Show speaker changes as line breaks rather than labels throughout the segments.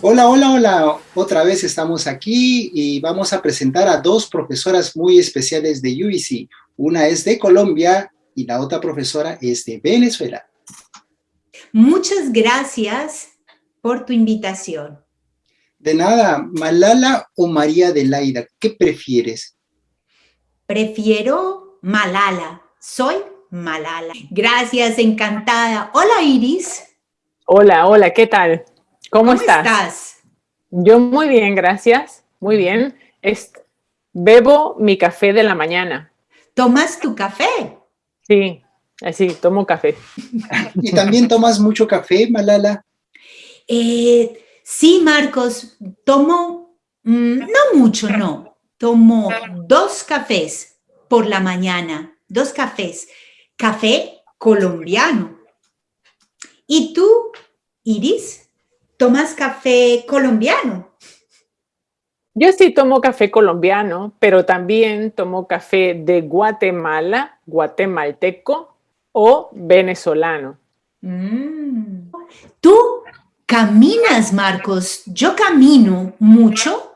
Hola, hola, hola. Otra vez estamos aquí y vamos a presentar a dos profesoras muy especiales de UBC. Una es de Colombia y la otra profesora es de Venezuela.
Muchas gracias por tu invitación.
De nada, Malala o María Adelaida, ¿qué prefieres?
Prefiero Malala. Soy Malala. Gracias, encantada. Hola, Iris.
Hola, hola, ¿qué tal? ¿Cómo, estás? Yo muy bien, gracias. Muy bien. bebo mi café de la mañana.
¿Tomas tu café?
Sí, así, tomo café.
¿Y también tomas mucho café, Malala?
Eh, sí, Marcos, tomo, mm, no mucho, no. Tomo dos cafés por la mañana, dos cafés. Café colombiano. ¿Y tú, Iris? ¿Tomas café colombiano?
Yo sí tomo café colombiano, pero también tomo café de Guatemala, guatemalteco o venezolano.
Mm. ¿Tú caminas, Marcos? Yo camino mucho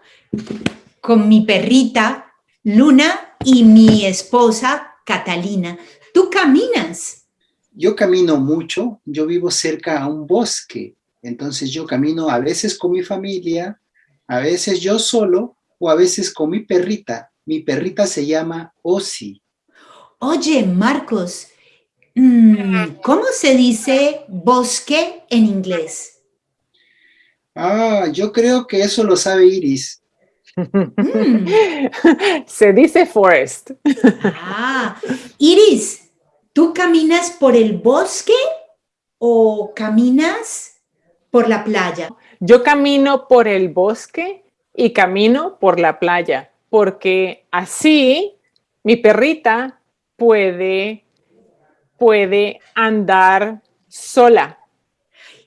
con mi perrita Luna y mi esposa Catalina. ¿Tú caminas?
Yo camino mucho. Yo vivo cerca a un bosque entonces yo camino a veces con mi familia, a veces yo solo o a veces con mi perrita. Mi perrita se llama Osi.
Oye, Marcos, mm, ¿cómo se dice bosque en inglés?
Ah, yo creo que eso lo sabe Iris.
Mm. Se dice forest.
Ah, Iris, ¿tú caminas por el bosque o caminas por la playa?
Yo camino por el bosque y camino por la playa, porque así mi perrita puede, puede andar sola.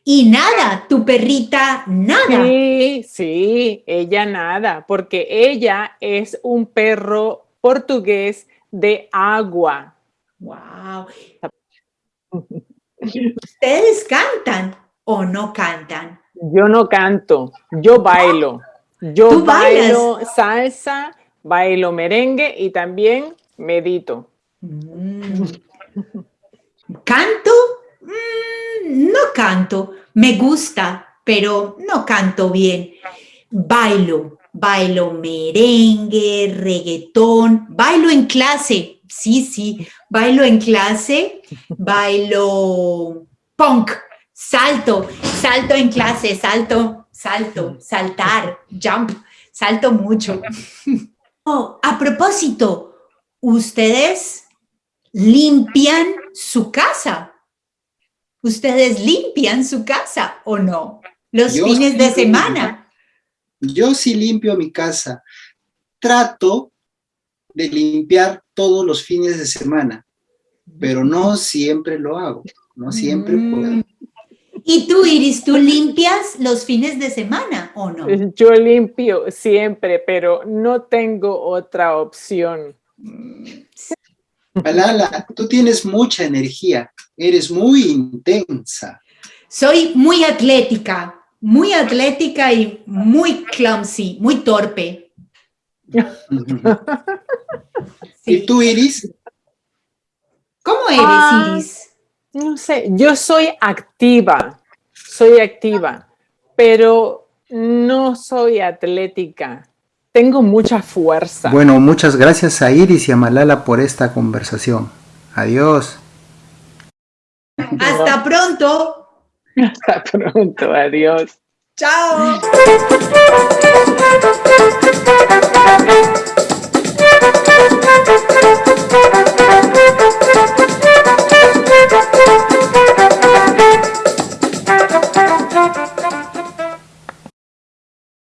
Y nada, tu perrita nada.
Sí, sí, ella nada, porque ella es un perro portugués de agua.
Wow. Ustedes cantan o no cantan?
Yo no canto, yo bailo. Yo bailo salsa, bailo merengue y también medito. Mm.
¿Canto? No canto. Me gusta, pero no canto bien. Bailo, bailo merengue, reggaetón, bailo en clase. Sí, sí, bailo en clase, bailo punk, Salto, salto en clase, salto, salto, saltar, jump, salto mucho. Oh, a propósito, ¿ustedes limpian su casa? ¿Ustedes limpian su casa o no? Los fines de semana.
Yo sí limpio mi casa. Trato de limpiar todos los fines de semana, pero no siempre lo hago, no siempre puedo. Mm.
¿Y tú, Iris, tú limpias los fines de semana o no?
Yo limpio siempre, pero no tengo otra opción.
Malala, tú tienes mucha energía, eres muy intensa.
Soy muy atlética, muy atlética y muy clumsy, muy torpe.
¿Y tú, Iris?
¿Cómo eres, ah, Iris?
No sé, yo soy activa, soy activa, pero no soy atlética. Tengo mucha fuerza.
Bueno, muchas gracias a Iris y a Malala por esta conversación. Adiós.
Hasta pronto.
Hasta pronto, adiós.
Chao.